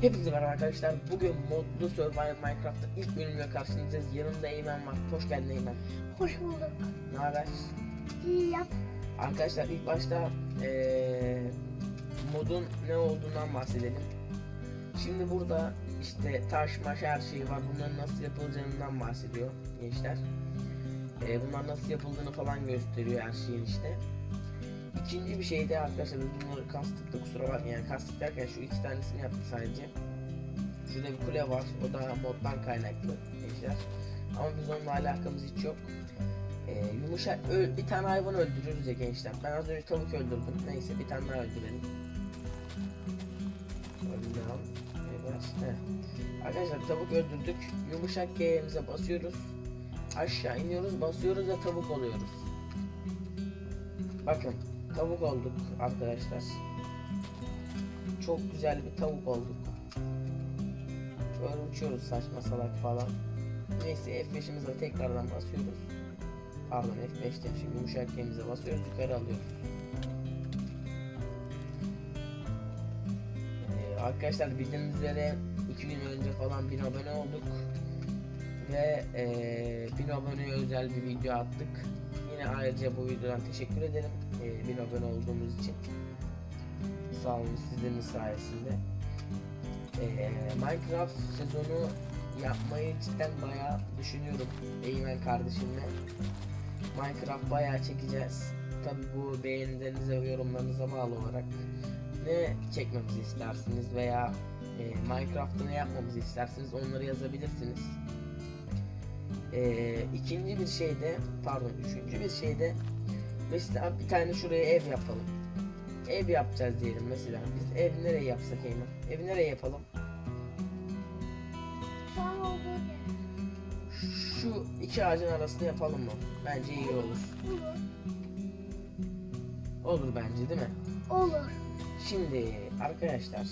Hepinize merhaba arkadaşlar. Bugün modlu Survival Minecraft'ta ilk bölümle karşınızdayız. Yanımda Eymen var. Hoş geldin Eymen. Hoş bulduk. Ne haber? İyi yap. Arkadaşlar ilk başta eee, modun ne olduğundan bahsedelim. Şimdi burada işte taş maş her şey var. Bunların nasıl yapılacağından bahsediyor gençler. Eee bunlar nasıl yapıldığını falan gösteriyor her şeyin işte. İkinci bir şey de arkadaşlar bunları kastık da kusura bakmayın yani kastık derken şu iki tanesini yaptık sadece. Şurada bir kule var o da moddan kaynaklı gençler. Ama biz onunla alakamız hiç yok. Ee, yumuşak bir tane hayvan öldürürüz ya gençler. Ben az önce tavuk öldürdüm. Neyse bir tane daha öldürelim. Öldürelim. Evet. Arkadaşlar tavuk öldürdük. Yumuşak G'mize basıyoruz. Aşağı iniyoruz, basıyoruz ve tavuk oluyoruz. Bakın tavuk olduk arkadaşlar. Çok güzel bir tavuk olduk. Böyle uçuyoruz saçma salak falan. Neyse F5'imize tekrardan basıyoruz. Pardon F5 demişim. Yumuşak G'mize basıyoruz yukarı alıyoruz. Ee, arkadaşlar bildiğiniz üzere 2 gün önce falan 1000 abone olduk. Ve ee, 1000 aboneye özel bir video attık. Yine ayrıca bu videodan teşekkür ederim. Ee, 1000 abone olduğumuz için. Sağ olun sizlerin sayesinde. Ee, Minecraft sezonu yapmayı cidden bayağı düşünüyorum. Eymen kardeşimle. Minecraft bayağı çekeceğiz. Tabi bu beğenilerinize ve yorumlarınıza bağlı olarak ne çekmemizi istersiniz veya e, Minecraft'ta ne yapmamızı isterseniz onları yazabilirsiniz. E, ikinci bir şey de pardon üçüncü bir şey de mesela bir tane şuraya ev yapalım. Ev yapacağız diyelim mesela. Biz ev nereye yapsak Eymen? Evi nereye yapalım? Şu iki ağacın arasında yapalım mı? Bence iyi olur. Olur. Olur bence değil mi? Olur. Şimdi arkadaşlar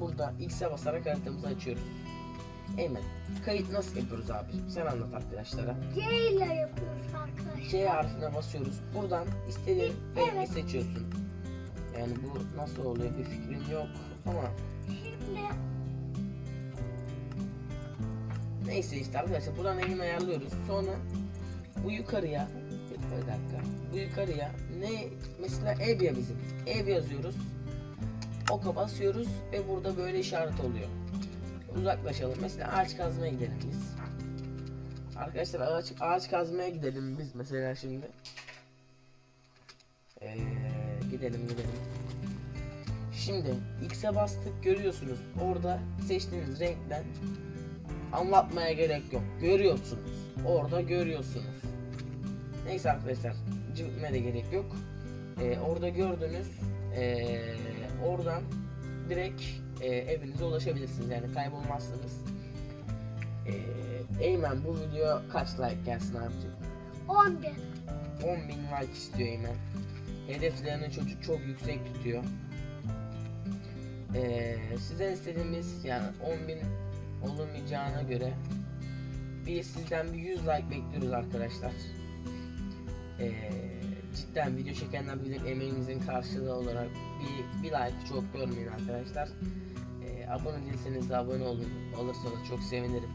burada X'e basarak haritamızı açıyoruz. Eymen kayıt nasıl yapıyoruz abi? Sen anlat arkadaşlara. C ile yapıyoruz arkadaşlar. C harfine basıyoruz. Buradan istediğin rengi Evet. seçiyorsun. Yani bu nasıl oluyor bir fikrim yok ama Şimdi neyse işte arkadaşlar buradan rengini ayarlıyoruz. Sonra bu yukarıya bir bir dakika. Bu yukarıya ne mesela ev ya bizim. Ev yazıyoruz. Oka basıyoruz ve burada böyle işaret oluyor. Uzaklaşalım. Mesela ağaç kazmaya gidelim biz. Arkadaşlar ağaç, ağaç kazmaya gidelim biz mesela şimdi. Ee, gidelim gidelim. Şimdi X'e bastık görüyorsunuz. Orada seçtiğiniz renkten anlatmaya gerek yok. Görüyorsunuz. Orada görüyorsunuz. Neyse arkadaşlar cıvıtmaya da gerek yok. Ee, orada gördünüz. Ee, oradan direkt e, evinize ulaşabilirsiniz. Yani kaybolmazsınız. Ee, Eymen bu video kaç like gelsin abicim? 10 bin. 10 bin like istiyor Eymen. Hedeflerini çocuk çok yüksek tutuyor. Ee, sizden istediğimiz yani 10 bin olamayacağına göre bir sizden bir 100 like bekliyoruz arkadaşlar. Ee, cidden video çekenler bilir emeğimizin karşılığı olarak bir, bir like çok görmeyin arkadaşlar. Ee, abone değilseniz de abone olun. Olursanız çok sevinirim.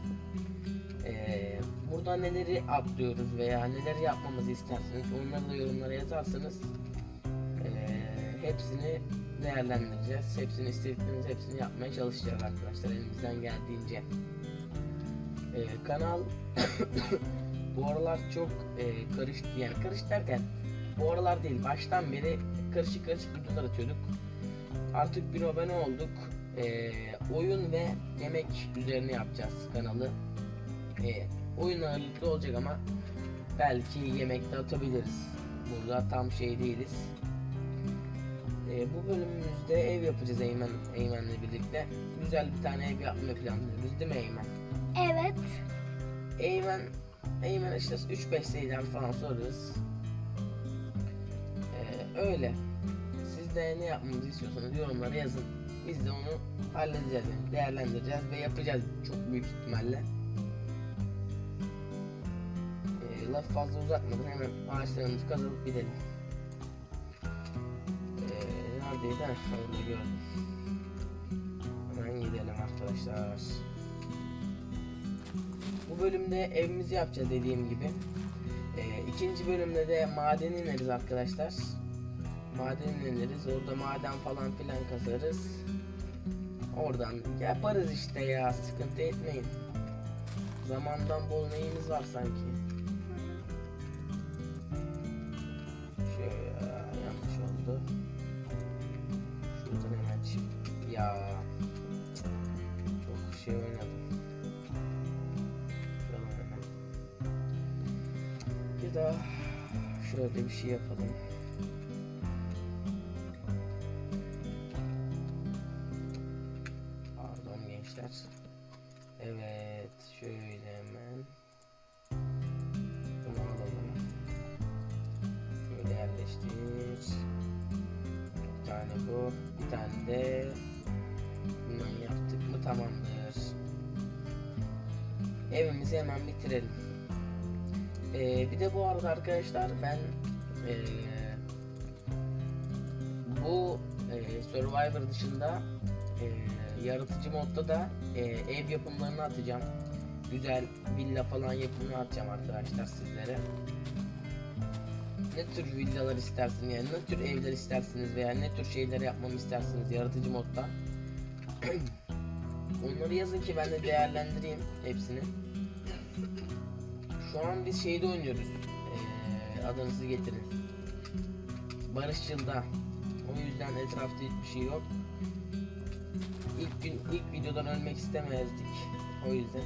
Ee, burada neleri atlıyoruz veya neler yapmamızı isterseniz onları da yorumlara yazarsanız ee, hepsini değerlendireceğiz. Hepsini istedikleriniz hepsini yapmaya çalışacağız arkadaşlar elimizden geldiğince. Ee, kanal bu aralar çok e, karıştı yani karıştı derken bu aralar değil baştan beri karışık karışık videolar atıyorduk. Artık bir abone olduk. Ee, oyun ve yemek üzerine yapacağız kanalı. Ee, oyun ağırlıklı olacak ama belki yemek de atabiliriz. Burada tam şey değiliz. Ee, bu bölümümüzde ev yapacağız Eymen, Eymen'le birlikte. Güzel bir tane ev yapmayı planlıyoruz değil mi Eymen? Evet. Eymen, Eymen işte 3-5 sayıdan falan sorarız. Öyle. Siz de ne yapmamızı istiyorsanız yorumlara yazın. Biz de onu halledeceğiz, değerlendireceğiz ve yapacağız çok büyük ihtimalle. Ee, laf fazla uzatmadan hemen ağaçlarımızı kazıp gidelim. Ee, neredeydi? Ha, gördüm. Hemen gidelim. arkadaşlar. Bu bölümde evimizi yapacağız dediğim gibi. Ee, ikinci bölümde de maden ineriz arkadaşlar. Maden ineriz. Orada maden falan filan kazarız. Oradan yaparız işte ya. Sıkıntı etmeyin. Zamandan bol neyimiz var sanki. Şöyle yanlış oldu. Şuradan hemen çift. Ya çok şey oynadım. Şuradan hemen. Daha şöyle bir şey yapalım. Yerleştir. Bir tane bu. Bir tane de bundan yaptık mı tamamdır. Evimizi hemen bitirelim. Ee, bir de bu arada arkadaşlar ben ee, bu ee, Survivor dışında ee, yaratıcı modda da ee, ev yapımlarını atacağım. Güzel villa falan yapımını atacağım arkadaşlar sizlere. Ne tür villalar istersiniz yani ne tür evler istersiniz veya ne tür şeyler yapmamı istersiniz yaratıcı modda. Onları yazın ki ben de değerlendireyim hepsini. Şu an biz şeyde oynuyoruz. Ee, adınızı getirin. Barışçıl'da. O yüzden etrafta hiçbir şey yok. İlk gün ilk videodan ölmek istemezdik. O yüzden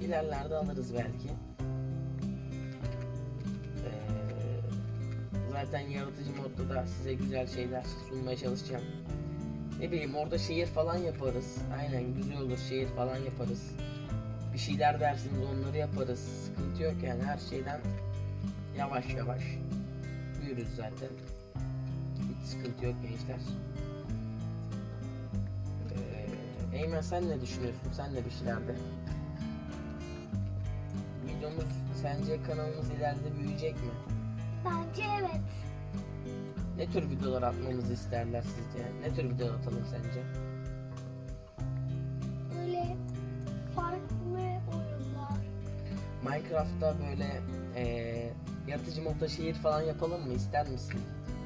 ilerlerde alırız belki. Zaten yaratıcı modda da size güzel şeyler sunmaya çalışacağım. Ne bileyim orada şehir falan yaparız. Aynen güzel olur şehir falan yaparız. Bir şeyler dersiniz onları yaparız. Sıkıntı yok yani her şeyden yavaş yavaş büyürüz zaten. Hiç sıkıntı yok gençler. Ee, Eymen sen ne düşünüyorsun? Sen de bir şeyler de. Videomuz sence kanalımız ileride büyüyecek mi? Bence evet. Ne tür videolar atmamızı isterler sizce? Ne tür video atalım sence? Böyle farklı oyunlar. Minecraft'ta böyle eee yaratıcı modda şehir falan yapalım mı? İster misin?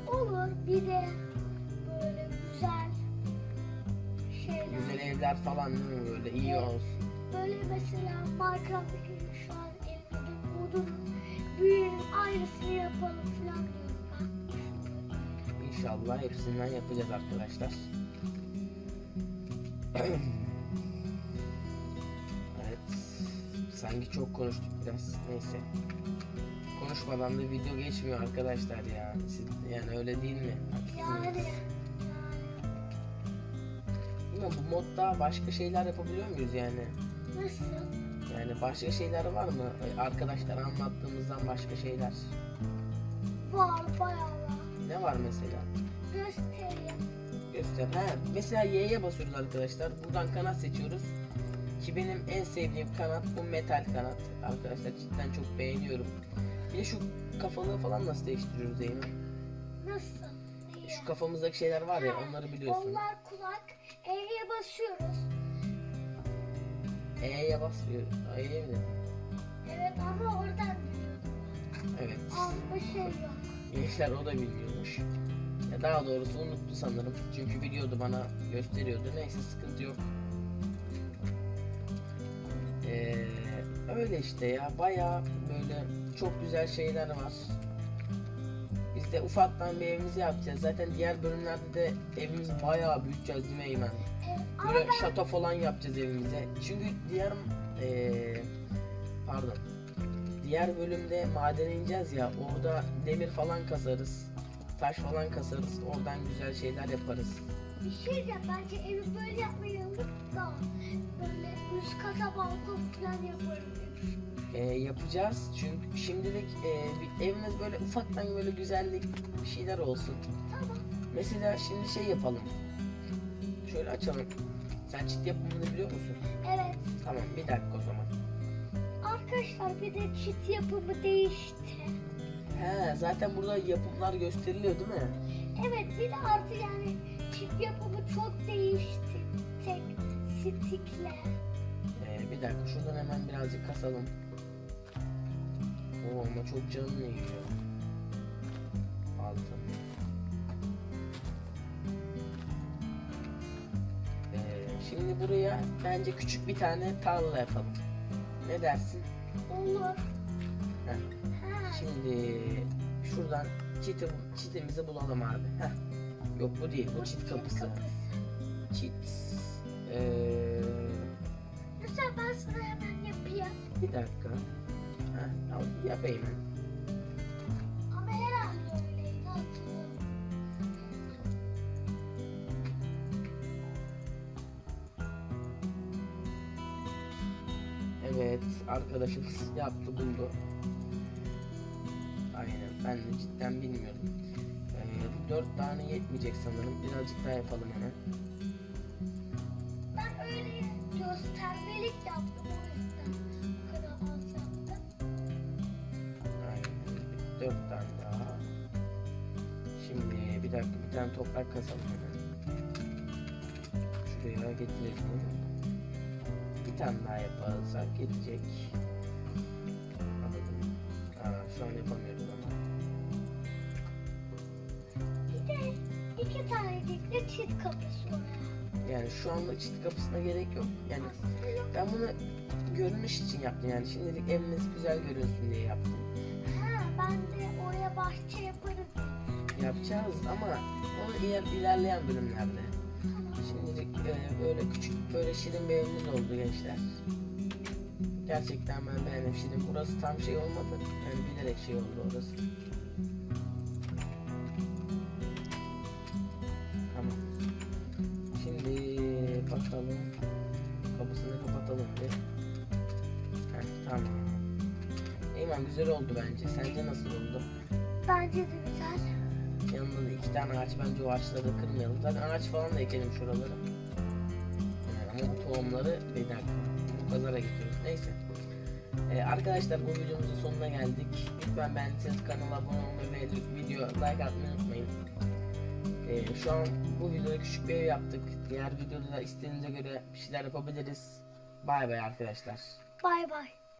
Olur. Bir de böyle güzel şeyler. Güzel evler falan değil mi böyle iyi olsun. Böyle mesela Minecraft'taki şu an elimdeki modun büyüğün aynısını yapalım falan diyorum ben. İnşallah hepsinden yapacağız arkadaşlar. evet. Sanki çok konuştuk biraz. Neyse. Konuşmadan da video geçmiyor arkadaşlar ya. Siz, yani öyle değil mi? Yani, Ama bu modda başka şeyler yapabiliyor muyuz yani? nasıl? Yani başka şeyler var mı? Ee, Arkadaşlar anlattığımızdan başka şeyler. Var bayağı var. Ne var mesela? Göstereyim. Göster. Ha, mesela Y'ye basıyoruz arkadaşlar. Buradan kanat seçiyoruz. Ki benim en sevdiğim kanat bu metal kanat. Arkadaşlar cidden çok beğeniyorum. Bir de şu kafalığı falan nasıl değiştiriyoruz Eymen? Nasıl? Şu kafamızdaki şeyler var ya onları biliyorsun. Onlar kulak. E'ye basıyoruz. E'ye basıyor. E'ye mi? dedim? Evet ama oradan biliyordum. Evet. Alma şey yok. Gençler o da biliyormuş. Ya daha doğrusu unuttu sanırım. Çünkü biliyordu bana gösteriyordu. Neyse sıkıntı yok. Ee, öyle işte ya. Baya böyle çok güzel şeyler var. Biz de ufaktan bir evimizi yapacağız. Zaten diğer bölümlerde de evimizi bayağı büyüteceğiz değil mi Eymen? Böyle şato falan yapacağız evimize. Çünkü diğer ee, pardon. Diğer bölümde madene ineceğiz ya. Orada demir falan kasarız. Taş falan kasarız. Oradan güzel şeyler yaparız. bir şey diyeceğim. Bence evi böyle yapmayı unutma. Böyle üst kata balkon falan yaparım. Ee, yapacağız. Çünkü şimdilik ee, bir evimiz böyle ufaktan böyle güzellik bir şeyler olsun. Tamam. Mesela şimdi şey yapalım. Şöyle açalım. Sen çit yapımını biliyor musun? Evet. Tamam bir dakika o zaman. Arkadaşlar bir de çit yapımı değişti. He zaten burada yapımlar gösteriliyor değil mi? Evet bir de artık yani çit yapımı çok değişti. Tek Stikle. Ee, bir dakika şuradan hemen birazcık kasalım. Oo ama çok canını yiyor. Şimdi buraya bence küçük bir tane tarla yapalım. Ne dersin? Olur. Heh. Şimdi şuradan çiti, çitimizi bulalım abi. Heh. Yok bu değil, bu çit kapısı. Çit. Ee, Mesela ben sana hemen yapayım. bir dakika. Heh, al, yapayım ben. Evet, arkadaşımız yaptı buldu. Aynen, ben de cidden bilmiyorum. Ee, dört tane yetmeyecek sanırım. Birazcık daha yapalım hemen. Ben öyle göstermelik yaptım o yüzden bu kadar az yaptım. Aynen, dört tane daha. Şimdi bir dakika, bir tane toprak kasalım hemen. Şuraya getirelim. Bir tane daha yaparsak. Anladım. Aa, şu an yapamıyoruz ama. Bir de iki tanecik de çift kapısı oraya. Yani şu anda çit kapısına gerek yok. Yani. Ben bunu görünüş için yaptım yani şimdilik evimiz güzel görünsün diye yaptım. Ha, ben de oraya bahçe yaparız. Yapacağız ama onu iler, ilerleyen bölümlerde. E, böyle küçük böyle şirin bir evimiz oldu gençler. Gerçekten ben beğendim şirin. Burası tam şey olmadı. Yani bilerek şey oldu orası. Tamam. Şimdi bakalım. Kapısını kapatalım bir. Heh, tamam. Eymen güzel oldu bence. Sence nasıl oldu? Bence de güzel. Yanında da iki tane ağaç bence o ağaçları da kırmayalım. Zaten ağaç falan da ekelim şuraları. Bu tohumları. Bu pazara getiriyoruz. Neyse. Ee, arkadaşlar bu videomuzun sonuna geldik. Lütfen beğendiyseniz kanala abone olmayı ve video like atmayı unutmayın. Ee, şu an bu videoda küçük bir ev yaptık. Diğer videoda da istediğinize göre bir şeyler yapabiliriz. Bay bay arkadaşlar. Bay bay.